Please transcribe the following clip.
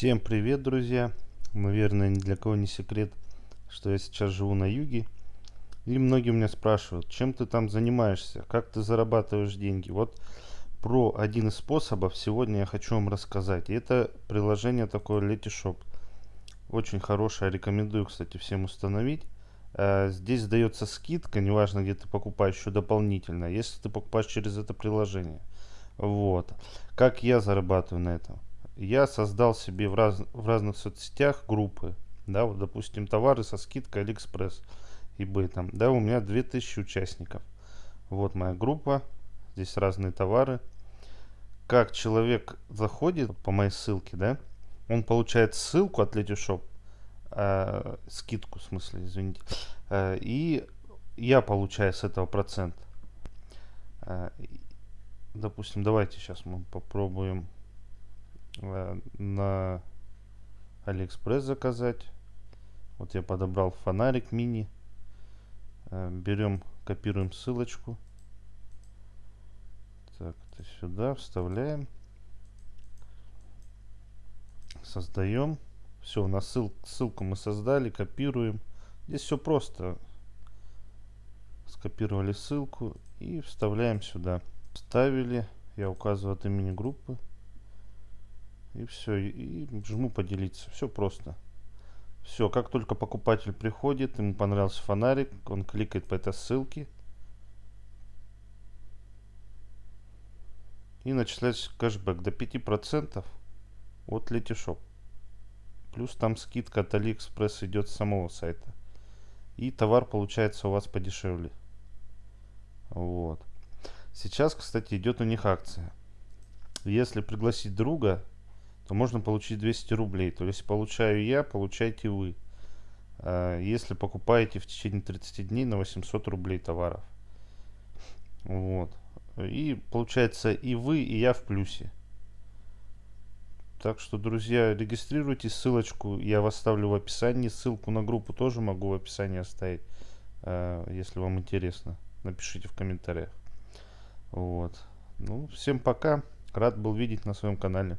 Всем привет, друзья! Наверное, ни для кого не секрет, что я сейчас живу на юге. И многие меня спрашивают, чем ты там занимаешься, как ты зарабатываешь деньги. Вот про один из способов сегодня я хочу вам рассказать. Это приложение такое Letishop. Очень хорошее, рекомендую, кстати, всем установить. Э, здесь дается скидка, неважно где ты покупаешь еще дополнительно, если ты покупаешь через это приложение. Вот. Как я зарабатываю на этом? Я создал себе в, раз, в разных соцсетях группы. Да, вот, допустим, товары со скидкой AliExpress, eBay там. Да, у меня 2000 участников. Вот моя группа. Здесь разные товары. Как человек заходит по моей ссылке, да, он получает ссылку от Letyshop, э, скидку, в смысле, извините, э, и я получаю с этого процент. Э, допустим, давайте сейчас мы попробуем на Алиэкспресс заказать. Вот я подобрал фонарик мини. Э, берем, копируем ссылочку. Так, это сюда вставляем. Создаем. Все, на ссыл, ссылку мы создали, копируем. Здесь все просто. Скопировали ссылку и вставляем сюда. Вставили. Я указываю от имени группы. И все, и, жму поделиться. Все просто. Все, как только покупатель приходит, ему понравился фонарик, он кликает по этой ссылке. И начисляется кэшбэк до 5% от Letishop. Плюс там скидка от AliExpress идет с самого сайта. И товар получается у вас подешевле. Вот. Сейчас, кстати, идет у них акция. Если пригласить друга, то можно получить 200 рублей. То есть получаю я, получаете вы. А, если покупаете в течение 30 дней на 800 рублей товаров. Вот. И получается и вы, и я в плюсе. Так что, друзья, регистрируйтесь, ссылочку я вас оставлю в описании. Ссылку на группу тоже могу в описании оставить, а, если вам интересно. Напишите в комментариях. Вот. Ну, всем пока. Рад был видеть на своем канале.